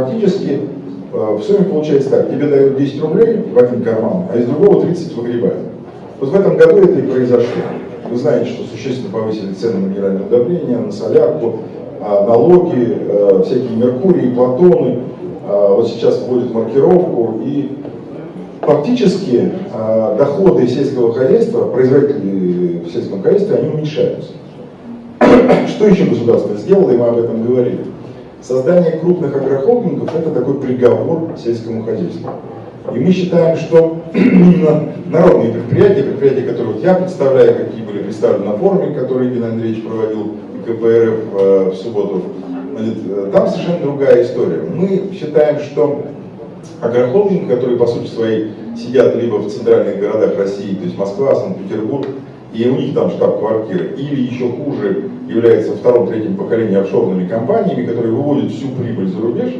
фактически э, в сумме получается так, тебе дают 10 рублей в один карман, а из другого 30 выгребают. Вот в этом году это и произошло. Вы знаете, что существенно повысили цены на минеральное удобрение, на солярку, а, налоги, э, всякие Меркурии, Платоны. Вот сейчас вводят маркировку и фактически доходы сельского хозяйства, производителей в сельском хозяйстве, они уменьшаются. Что еще государство сделало, и мы об этом говорили? Создание крупных агрохолдингов – это такой приговор сельскому хозяйству. И мы считаем, что именно народные предприятия, предприятия, которые вот я представляю, какие были представлены на форуме, который Игорь Андреевич проводил КПРФ э, в субботу, э, там совершенно другая история. Мы считаем, что агрохолдинг, которые по сути своей сидят либо в центральных городах России, то есть Москва, Санкт-Петербург, и у них там штаб-квартира, или еще хуже, является втором-третьем поколением офшорными компаниями, которые выводят всю прибыль за рубеж,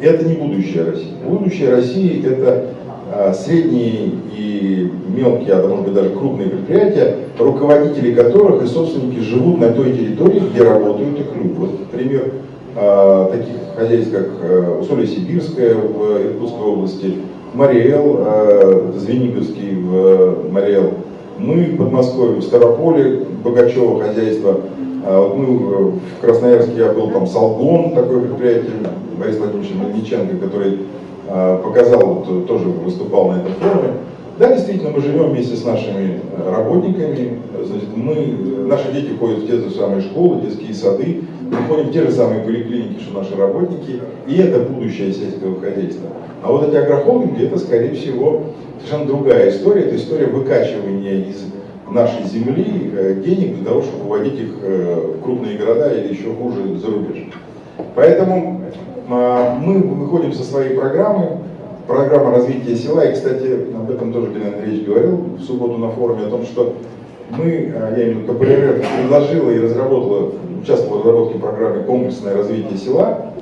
это не будущее России. Будущее России это а, средние и мелкие, а может быть даже крупные предприятия, руководители которых и собственники живут на той территории, где работают их люди. Вот пример а, таких хозяйств, как а, Усолье-Сибирское в Иркутской области, Мариэл, а, Звениговский в Мариэл, мы в Подмосковье, в Старополе, Богачева хозяйство, а вот мы в Красноярске, я был там Салгон, такое предприятие, Борис Владимирович Мельниченко, который а, показал, вот, тоже выступал на этом форуме. Да, действительно, мы живем вместе с нашими работниками, значит, мы, наши дети ходят в те же самые школы, детские сады, мы ходим в те же самые поликлиники, что наши работники, и это будущее сельского хозяйства. А вот эти агрохолдинги, это, скорее всего, совершенно другая история, это история выкачивания из нашей земли э, денег для того, чтобы выводить их э, в крупные города или еще хуже за рубеж. Поэтому а, мы выходим со своей программы, программа развития села, и, кстати, об этом тоже Геннадий Андреевич говорил в субботу на форуме, о том, что мы, а, я имею в виду КПРФ, предложила и разработала, участвовала в разработке программы «Комплексное развитие села»,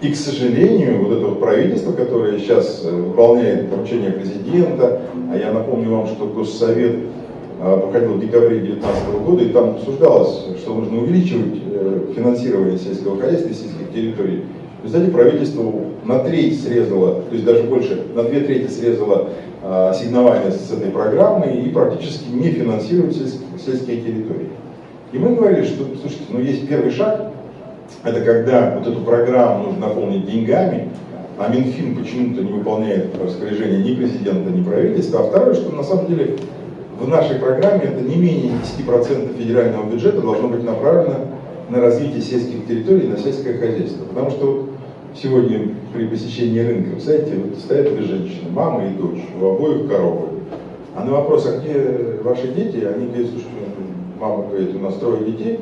и, к сожалению, вот это вот правительство, которое сейчас э, выполняет поручение президента, а я напомню вам, что Госсовет а, проходил в декабре 2019 года, и там обсуждалось, что нужно увеличивать э, финансирование сельского хозяйства и сельских территорий. В правительство на треть срезало, то есть даже больше, на две трети срезало ассигнования с этой программы и практически не финансирует сельские территории. И мы говорили, что, слушайте, ну есть первый шаг, это когда вот эту программу нужно наполнить деньгами, а Минфин почему-то не выполняет распоряжение ни президента, ни правительства. А второе, что на самом деле в нашей программе это не менее 10% федерального бюджета должно быть направлено на развитие сельских территорий, на сельское хозяйство. Потому что сегодня при посещении рынка, представляете, вот стоят две женщины, мама и дочь, у обоих коровы. А на вопрос, а где ваши дети, они говорят, слушайте, мама говорит, у нас трое детей,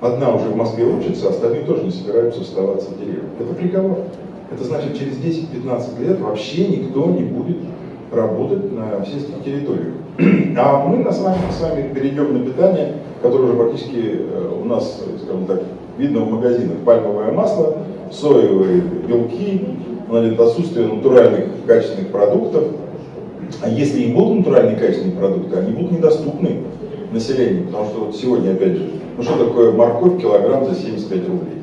одна уже в Москве учится, остальные тоже не собираются оставаться в деревне. Это приговор. Это значит, через 10-15 лет вообще никто не будет работать на сельских территориях. А мы на с вами, с вами перейдем на питание, которое уже практически э, у нас, скажем так, видно в магазинах. Пальмовое масло, соевые белки, значит, отсутствие натуральных качественных продуктов. А если и будут натуральные качественные продукты, они будут недоступны населению. Потому что вот сегодня, опять же, ну что такое морковь килограмм за 75 рублей?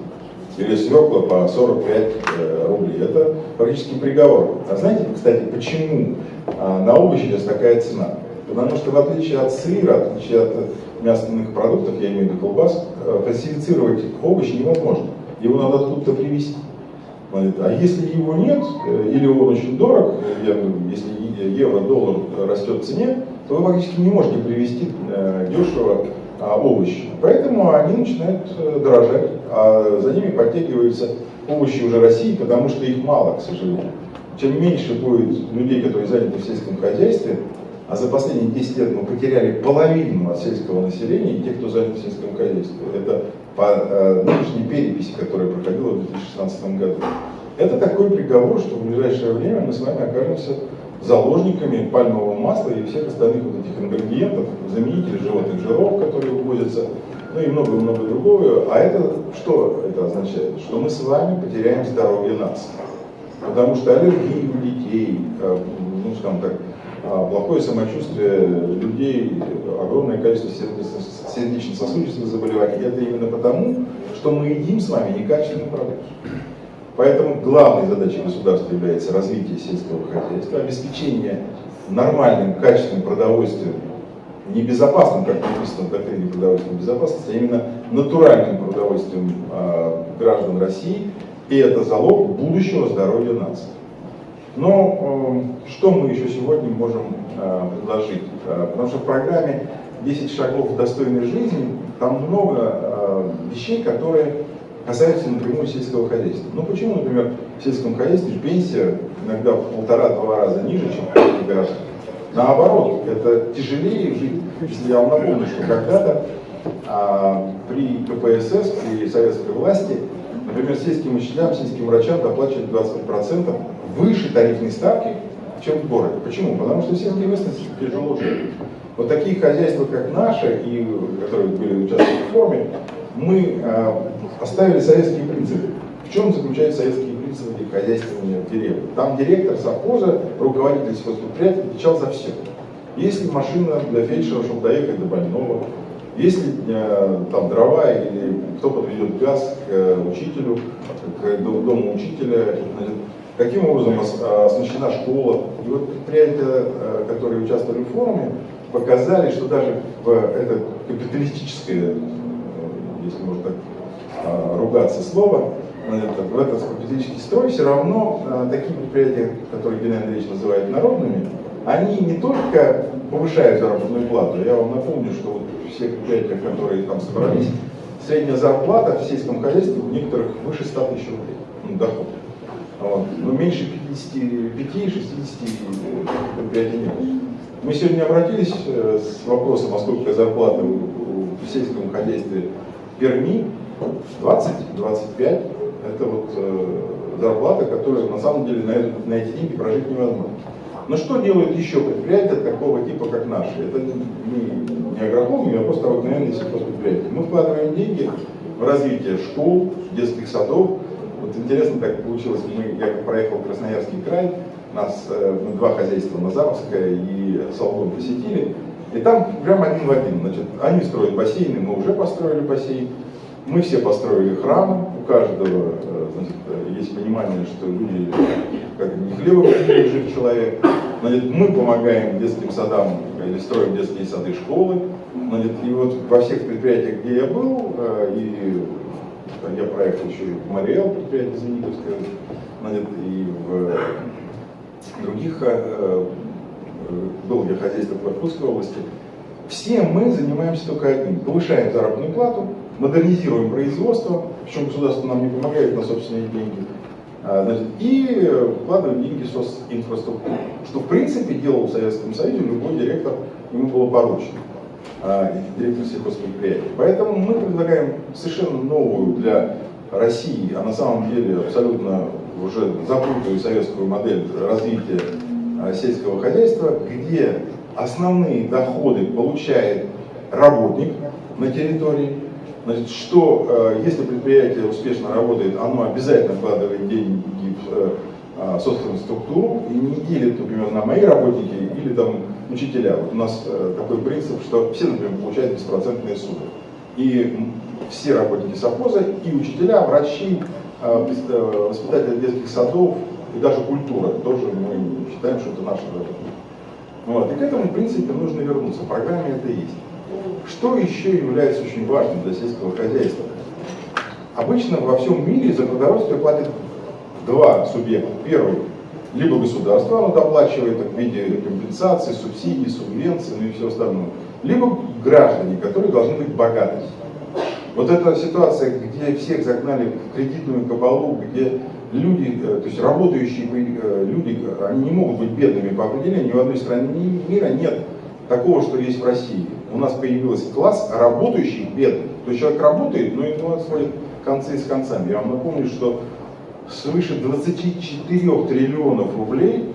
Или свекла по 45 э, рублей. Это практически приговор. А знаете, кстати, почему а, на овощи сейчас такая цена? Потому что в отличие от сыра, в отличие от мясных продуктов, я имею в виду колбас, э, фальсифицировать овощи невозможно. Его надо откуда-то привезти. А если его нет, э, или он очень дорог, если евро-доллар растет в цене, то вы фактически не можете привезти дешево а, овощи. Поэтому они начинают э, дорожать, а за ними подтягиваются овощи уже России, потому что их мало, к сожалению. Чем меньше будет людей, которые заняты в сельском хозяйстве, а за последние 10 лет мы потеряли половину от сельского населения, тех, кто занят в сельском хозяйстве. Это по э, нынешней переписи, которая проходила в 2016 году. Это такой приговор, что в ближайшее время мы с вами окажемся заложниками пальмового масла и всех остальных вот этих ингредиентов, заменителей животных жиров, которые вывозятся, ну и много-много другого. А это что это означает? Что мы с вами потеряем здоровье нации. Потому что аллергии у детей, э, ну скажем так, а, плохое самочувствие людей, огромное количество сердечно-сосудистых заболеваний, это именно потому, что мы едим с вами некачественный продукт. Поэтому главной задачей государства является развитие сельского хозяйства, обеспечение нормальным, качественным продовольствием, не безопасным, как написано в доктрине продовольственной безопасности, а именно натуральным продовольствием э, граждан России, и это залог будущего здоровья нации. Но э, что мы еще сегодня можем э, предложить? Э, потому что в программе 10 шагов достойной жизни там много э, вещей, которые касаются напрямую сельского хозяйства. Ну почему, например, в сельском хозяйстве пенсия иногда в полтора-два раза ниже, чем в городах? Наоборот, это тяжелее жить. Если я вам напомню, что когда-то а, при КПСС, при советской власти, например, сельским учителям, сельским врачам доплачивали 20% выше тарифной ставки, чем в городе. Почему? Потому что в сельской местности тяжело жить. Вот такие хозяйства, как наши, и, которые были участвовали в форме, мы а, оставили советские принципы. В чем заключаются советские принципы хозяйствования в деревне? Там директор совхоза, руководитель сельхозпредприятия отвечал за все. Если машина для фельдшера, чтобы доехать до больного, если э, там дрова или кто подведет газ к э, учителю, к дому учителя, каким образом оснащена школа. И вот предприятия, э, которые участвовали в форуме, показали, что даже в это капиталистическое, если можно так ругаться слово, в этот капиталистический строй все равно такие предприятия, которые Геннадий Андреевич называет народными, они не только повышают заработную плату, я вам напомню, что вот все предприятия, которые там собрались, средняя зарплата в сельском хозяйстве у некоторых выше 100 тысяч рублей, ну, доход. Вот. Но меньше 55-60 предприятий нет. Мы сегодня обратились э, с вопросом, а сколько зарплата в сельском хозяйстве Перми, 20-25, это вот э, зарплата, которая на самом деле на, эти деньги прожить невозможно. Но что делают еще предприятия такого типа, как наши? Это не, не агрохолдинг, а просто обыкновенные сельхозпредприятия. Мы вкладываем деньги в развитие школ, детских садов. Вот интересно так получилось, мы, я проехал Красноярский край, нас э, мы два хозяйства, Назаровское и Солгон посетили, и там прям один в один. Значит, они строят бассейны, мы уже построили бассейн, мы все построили храмы, у каждого э, значит, есть понимание, что люди как не хлебом жив человек. Значит, мы помогаем детским садам или строим детские сады, школы. Значит, и вот во всех предприятиях, где я был, э, и я проехал еще в Мариэл, предприятие Зенитовское, и в других, э, был я хозяйство в Иркутской области, все мы занимаемся только одним. Повышаем заработную плату, модернизируем производство, причем государство нам не помогает на собственные деньги, а, и вкладываем деньги в социнфраструктуру, что в принципе делал в Советском Союзе любой директор, ему было поручено, директор сельхозпредприятия. Поэтому мы предлагаем совершенно новую для России, а на самом деле абсолютно уже забытую советскую модель развития а, сельского хозяйства, где основные доходы получает работник на территории, Значит, что э, если предприятие успешно работает, оно обязательно вкладывает деньги в э, а, собственную структуру и не делит, например, на мои работники или там учителя. Вот у нас э, такой принцип, что все, например, получают беспроцентные суды. И все работники совхоза, и учителя, врачи, воспитатели детских садов, и даже культура, тоже мы считаем, что это наша работа. Вот. И к этому, в принципе, нужно вернуться. В программе это есть. Что еще является очень важным для сельского хозяйства? Обычно во всем мире за продовольствие платят два субъекта. Первый, либо государство, оно доплачивает в виде компенсации, субсидий, субвенций ну и все остальное. Либо граждане, которые должны быть богатыми. Вот эта ситуация, где всех загнали в кредитную кабалу, где люди, э, то есть работающие э, люди, они не могут быть бедными по определению, ни в одной стране мира нет такого, что есть в России у нас появился класс работающих бедных. То есть человек работает, но ему сводит концы с концами. Я вам напомню, что свыше 24 триллионов рублей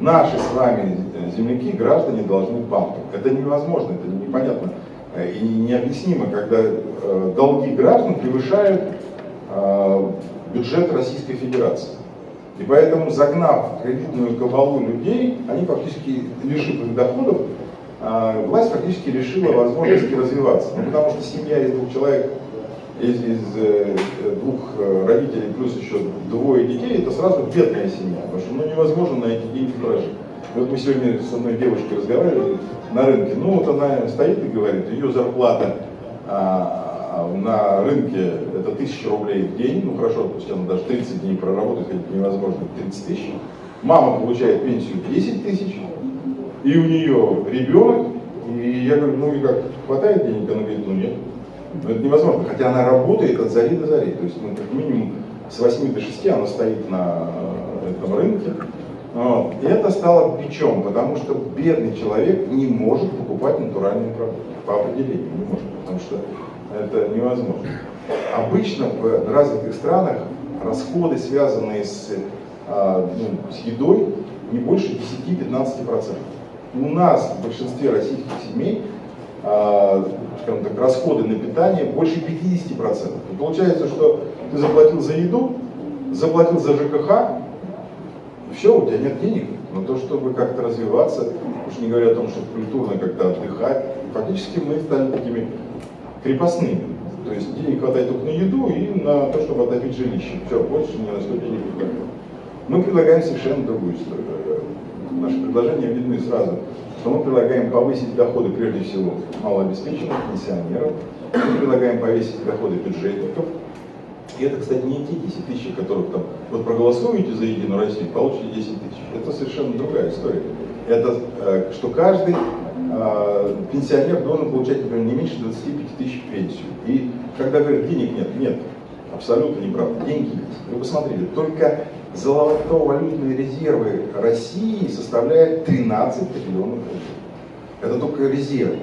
наши с вами земляки, граждане должны банкам. Это невозможно, это непонятно и необъяснимо, когда э, долги граждан превышают э, бюджет Российской Федерации. И поэтому, загнав кредитную кабалу людей, они фактически, лишив их доходов, власть фактически решила возможности развиваться. Ну, потому что семья из двух человек из, из э, двух э, родителей плюс еще двое детей, это сразу бедная семья, потому что ну, невозможно на эти деньги прожить. Вот мы сегодня с одной девушкой разговаривали на рынке, ну вот она стоит и говорит, ее зарплата а, на рынке это тысяча рублей в день, ну хорошо, пусть она даже 30 дней проработает, хотя невозможно 30 тысяч. Мама получает пенсию 10 тысяч, и у нее ребенок, и я говорю, ну и как, хватает денег? Она говорит, ну нет. Но это невозможно, хотя она работает от зари до зари, то есть ну, как минимум с 8 до 6 она стоит на этом рынке, вот. И это стало бичом, потому что бедный человек не может покупать натуральные продукты по определению, не может, потому что это невозможно. Обычно в развитых странах расходы, связанные с, а, ну, с едой, не больше 10-15%. У нас в большинстве российских семей скажем так, расходы на питание больше 50%. И получается, что ты заплатил за еду, заплатил за ЖКХ, все, у тебя нет денег на то, чтобы как-то развиваться, уж не говоря о том, чтобы культурно как-то отдыхать. Фактически мы стали такими крепостными. То есть денег хватает только на еду и на то, чтобы отопить жилище. Все, больше ни на что денег не хватает. Мы предлагаем совершенно другую историю. Наши предложения видны сразу, что мы предлагаем повысить доходы прежде всего малообеспеченных пенсионеров, мы предлагаем повысить доходы бюджетников, и это, кстати, не те 10 тысяч, которых там, вот проголосуете за Единую Россию, получите 10 тысяч. Это совершенно другая история. Это, э, что каждый э, пенсионер должен получать, например, не меньше 25 тысяч пенсию. И когда говорят, денег нет, нет, абсолютно неправда, деньги есть. Вы посмотрите, только золотовалютные резервы России составляют 13 триллионов рублей. Это только резервы.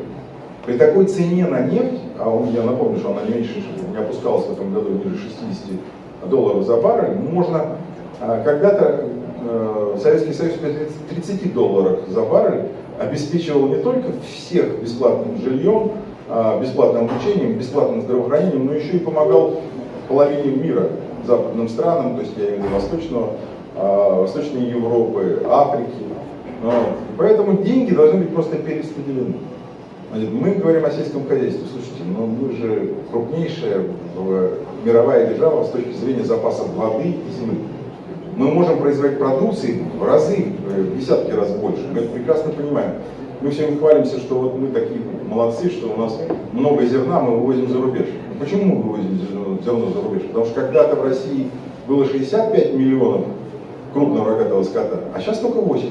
При такой цене на нефть, а он, я напомню, что она не меньше, не опускалась в этом году ниже 60 долларов за баррель, можно а, когда-то э, Советский Союз при 30 долларах за баррель обеспечивал не только всех бесплатным жильем, а, бесплатным обучением, бесплатным здравоохранением, но еще и помогал половине мира, западным странам, то есть я имею в виду Восточного, а, Восточной Европы, Африки. Вот. Поэтому деньги должны быть просто перераспределены. Мы говорим о сельском хозяйстве. Слушайте, но мы же крупнейшая мировая держава с точки зрения запасов воды и земли. Мы можем производить продукции в разы, в десятки раз больше. Мы это прекрасно понимаем. Мы все хвалимся, что вот мы такие молодцы, что у нас много зерна мы вывозим за рубеж. Почему мы вывозим зерно за? Потому что когда-то в России было 65 миллионов крупного рогатого скота, а сейчас только 8.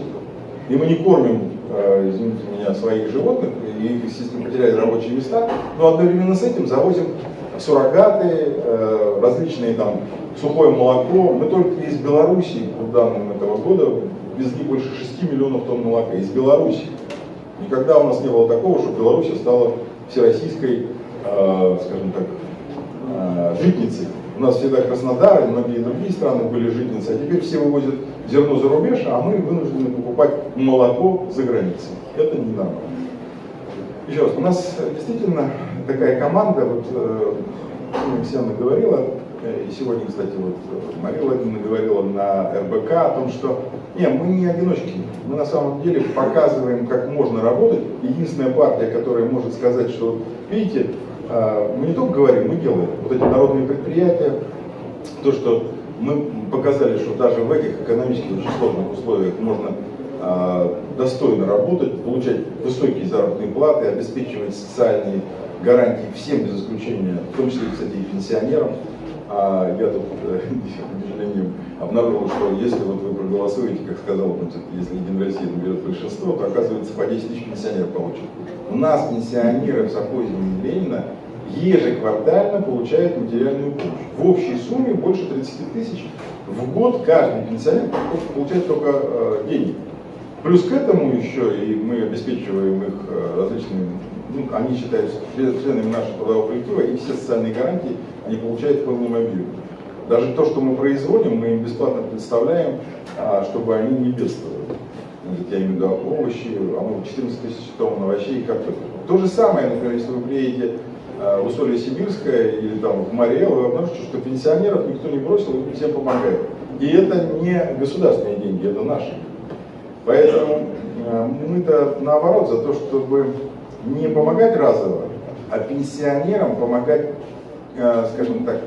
И мы не кормим Э, извините меня, своих животных, и, естественно, потеряли рабочие места, но одновременно с этим завозим суррогаты, э, различные там сухое молоко. Мы только из Беларуси, по данным этого года, везли больше 6 миллионов тонн молока. Из Беларуси. Никогда у нас не было такого, что Беларусь стала всероссийской, э, скажем так, житницей. У нас всегда Краснодар и многие другие страны были житницы, а теперь все вывозят зерно за рубеж, а мы вынуждены покупать молоко за границей. Это не нормально. Еще раз, у нас действительно такая команда, вот э, Александра говорила, э, и сегодня, кстати, вот э, Мария Владимировна говорила на РБК о том, что не, мы не одиночки, мы на самом деле показываем, как можно работать. Единственная партия, которая может сказать, что, видите, мы не только говорим, мы делаем. Вот эти народные предприятия, то, что мы показали, что даже в этих экономически очень сложных условиях можно а, достойно работать, получать высокие заработные платы, обеспечивать социальные гарантии всем без исключения, в том числе, кстати, и пенсионерам. А я тут, э, к сожалению, обнаружил, что если вот вы проголосуете, как сказал, значит, если Единая Россия наберет большинство, то оказывается по 10 тысяч пенсионеров получат. У нас пенсионеры в совхозе Ленина ежеквартально получают материальную помощь. В общей сумме больше 30 тысяч в год каждый пенсионер получает только э, деньги. Плюс к этому еще и мы обеспечиваем их э, различными, ну, они считаются членами нашего трудового коллектива, и все социальные гарантии они получают в полном объеме. Даже то, что мы производим, мы им бесплатно представляем, а, чтобы они не бедствовали. Я имею в виду овощи, а мы 14 тысяч тонн овощей, как то. То же самое, например, если вы приедете Э, в Усолье Сибирское или там в Мариэл, вы обнаружите, что пенсионеров никто не бросил, и всем помогает. И это не государственные деньги, это наши. Поэтому э, мы-то наоборот за то, чтобы не помогать разово, а пенсионерам помогать скажем так,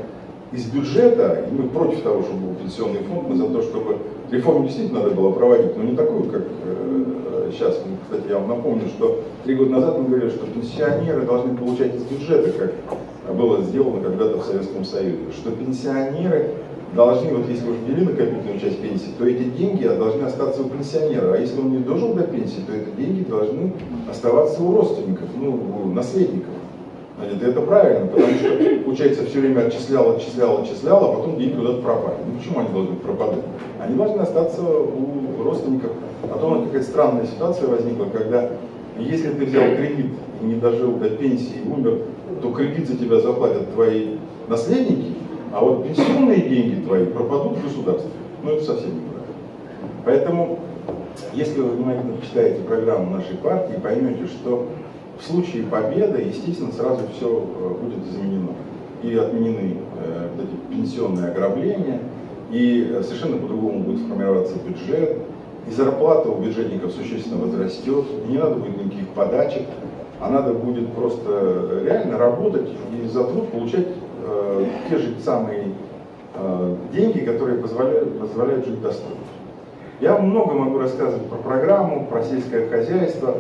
из бюджета, и мы против того, чтобы был пенсионный фонд, мы за то, чтобы реформу действительно надо было проводить, но не такую, как э, сейчас. Кстати, я вам напомню, что три года назад мы говорили, что пенсионеры должны получать из бюджета, как было сделано когда-то в Советском Союзе, что пенсионеры должны, вот если вы ввели накопительную часть пенсии, то эти деньги должны остаться у пенсионера, а если он не дожил до пенсии, то эти деньги должны оставаться у родственников, ну, у наследников. Это, это правильно, потому что, получается, все время отчислял, отчислял, отчислял, а потом деньги куда-то пропали. Ну почему они должны пропадать? Они должны остаться у родственников. А то какая-то странная ситуация возникла, когда если ты взял кредит и не дожил до пенсии и умер, то кредит за тебя заплатят твои наследники, а вот пенсионные деньги твои пропадут в государстве. Ну это совсем неправильно. Поэтому, если вы внимательно почитаете программу нашей партии, поймете, что в случае победы, естественно, сразу все э, будет изменено. И отменены э, вот эти пенсионные ограбления, и э, совершенно по-другому будет формироваться бюджет, и зарплата у бюджетников существенно возрастет, не надо будет никаких подачек, а надо будет просто реально работать и за труд получать э, те же самые э, деньги, которые позволяют, позволяют жить достойно. Я много могу рассказывать про программу, про сельское хозяйство,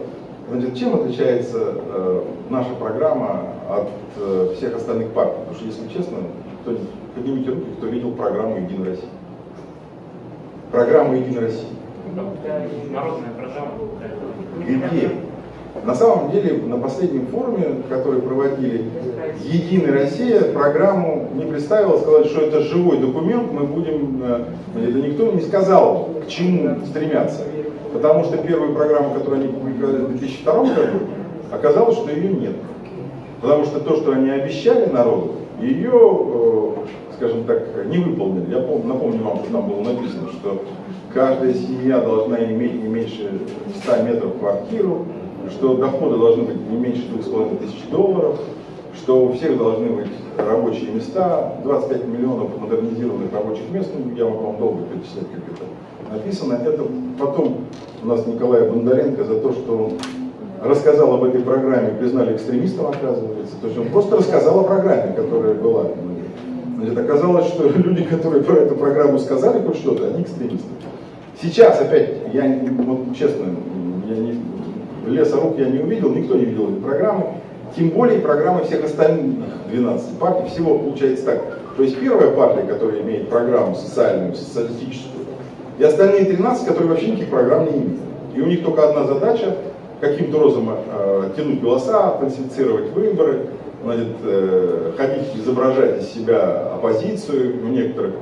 Значит, чем отличается э, наша программа от э, всех остальных партий? Потому что, если честно, кто поднимите руки, кто видел программу «Единая Россия». Программа «Единая Россия». Народная программа. Где? На самом деле, на последнем форуме, который проводили «Единая Россия», программу не представила, сказали, что это живой документ, мы будем... Э, это никто не сказал, к чему стремятся. Потому что первую программу, которую они публиковали в 2002 году, оказалось, что ее нет. Потому что то, что они обещали народу, ее, э, скажем так, не выполнили. Я помню, напомню вам, что там было написано, что каждая семья должна иметь не меньше 100 метров квартиру, что доходы должны быть не меньше 2,5 тысяч долларов, что у всех должны быть рабочие места, 25 миллионов модернизированных рабочих мест, ну, я вам долго перечислять, как это написано. Это потом у нас Николай Бондаренко за то, что он рассказал об этой программе, признали экстремистом, оказывается. То есть он просто рассказал о программе, которая была. Значит, оказалось, что люди, которые про эту программу сказали хоть что-то, они экстремисты. Сейчас опять, я вот честно, я не, леса рук я не увидел, никто не видел этой программы. Тем более программы всех остальных 12 партий. Всего получается так. То есть первая партия, которая имеет программу социальную, социалистическую, и остальные 13, которые вообще никаких программ не имеют. И у них только одна задача каким-то образом э, тянуть голоса, фальсифицировать выборы, значит, э, ходить, изображать из себя оппозицию у некоторых.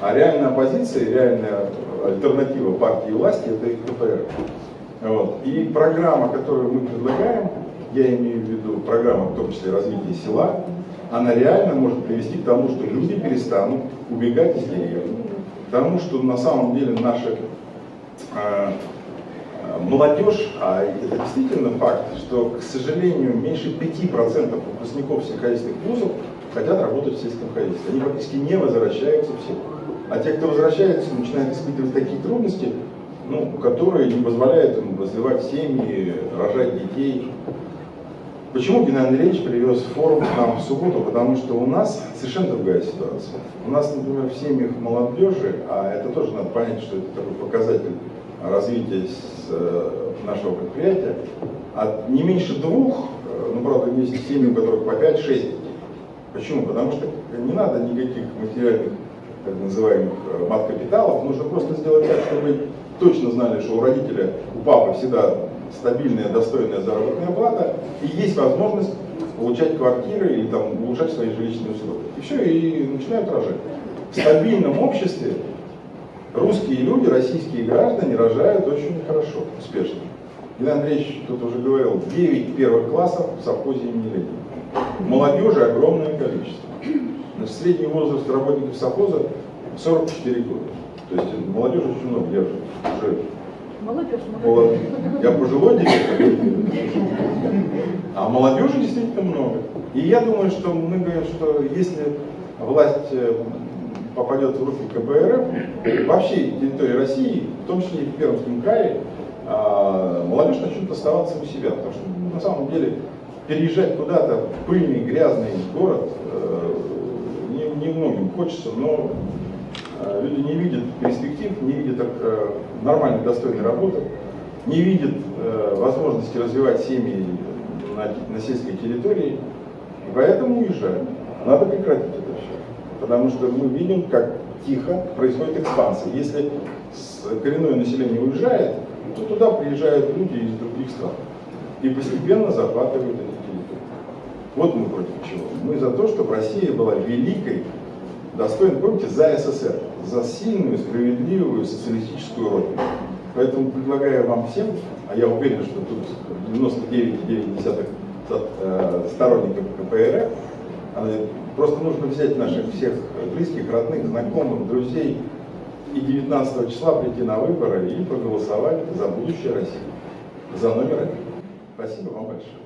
А реальная оппозиция, реальная альтернатива партии власти это их КПР. Вот. И программа, которую мы предлагаем, я имею в виду программа, в том числе развития села, она реально может привести к тому, что люди перестанут убегать из деревни, Потому что на самом деле наша э, молодежь, а это действительно факт, что, к сожалению, меньше 5% выпускников сельскохозяйственных вузов хотят работать в сельском хозяйстве. Они практически не возвращаются в. А те, кто возвращается, начинают испытывать такие трудности, ну, которые не позволяют им развивать семьи, рожать детей, Почему Геннадий Андреевич привез форум к нам в субботу? Потому что у нас совершенно другая ситуация. У нас, например, в семьях молодежи, а это тоже надо понять, что это такой показатель развития э, нашего предприятия, от не меньше двух, э, ну, правда, есть семьи, у которых по 5-6 детей. Почему? Потому что не надо никаких материальных, так называемых, э, мат-капиталов, нужно просто сделать так, чтобы точно знали, что у родителя, у папы всегда стабильная, достойная заработная плата, и есть возможность получать квартиры или там, улучшать свои жилищные условия. И все, и начинают рожать. В стабильном обществе русские люди, российские граждане рожают очень хорошо, успешно. Илья Андреевич тут уже говорил, 9 первых классов в совхозе имени Ленина. Молодежи огромное количество. Значит, средний возраст работников совхоза 44 года. То есть молодежи очень много, я уже Молодежь, молодежь. Я пожилой директор, а молодежи действительно много. И я думаю, что мы говорим, что если власть э, попадет в руки КБРФ, во всей территории России, в том числе и в Пермском крае, а, молодежь начнет оставаться у себя. Потому что на самом деле переезжать куда-то в пыльный, грязный город, э, немногим хочется, но люди не видят перспектив, не видят э, нормальной, достойной работы, не видят э, возможности развивать семьи на, на сельской территории, и поэтому уезжают. Надо прекратить это все. Потому что мы видим, как тихо происходит экспансия. Если коренное население уезжает, то туда приезжают люди из других стран. И постепенно захватывают эти территории. Вот мы против чего. Мы за то, чтобы Россия была великой, достойной, помните, за СССР, за сильную, справедливую социалистическую родину. Поэтому предлагаю вам всем, а я уверен, что тут 99,9 э, сторонников КПРФ, э, просто нужно взять наших всех близких, родных, знакомых, друзей и 19 числа прийти на выборы и проголосовать за будущее России, за номер один. Спасибо вам большое.